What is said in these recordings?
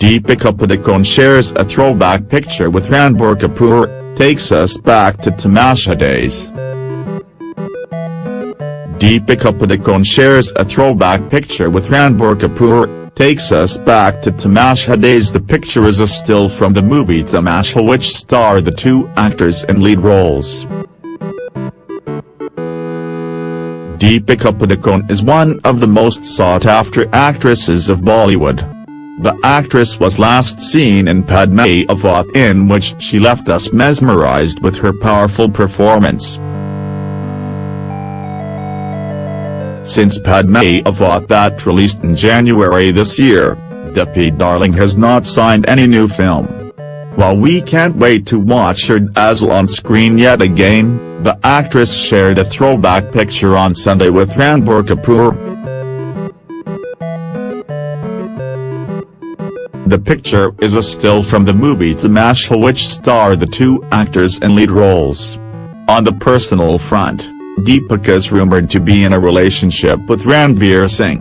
Deepika Padukone shares a throwback picture with Ranbir Kapoor, takes us back to Tamasha days. Deepika Padukone shares a throwback picture with Ranbir Kapoor, takes us back to Tamasha days The picture is a still from the movie Tamasha which star the two actors in lead roles. Deepika Padukone is one of the most sought-after actresses of Bollywood. The actress was last seen in Padmaavat in which she left us mesmerized with her powerful performance. Since Padmaavat that released in January this year, Deepi Darling has not signed any new film. While we can't wait to watch her dazzle on screen yet again, the actress shared a throwback picture on Sunday with Ranbir Kapoor. The picture is a still from the movie The Tamasha which star the two actors in lead roles. On the personal front, Deepika is rumored to be in a relationship with Ranveer Singh.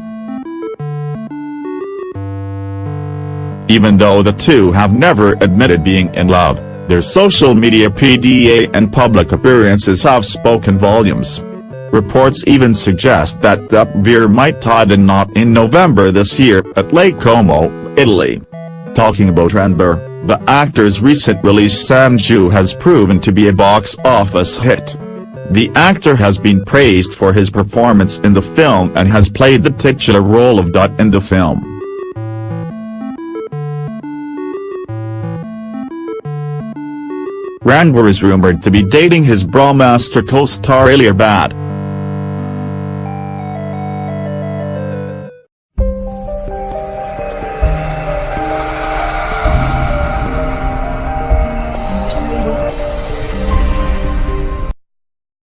Even though the two have never admitted being in love, their social media PDA and public appearances have spoken volumes. Reports even suggest that Deepika might tie the knot in November this year at Lake Como, Italy. Talking about Ranbir, the actor's recent release Sanju has proven to be a box office hit. The actor has been praised for his performance in the film and has played the titular role of Dutt in the film. Ranbir is rumored to be dating his Brahmastra co-star Alia Bhatt.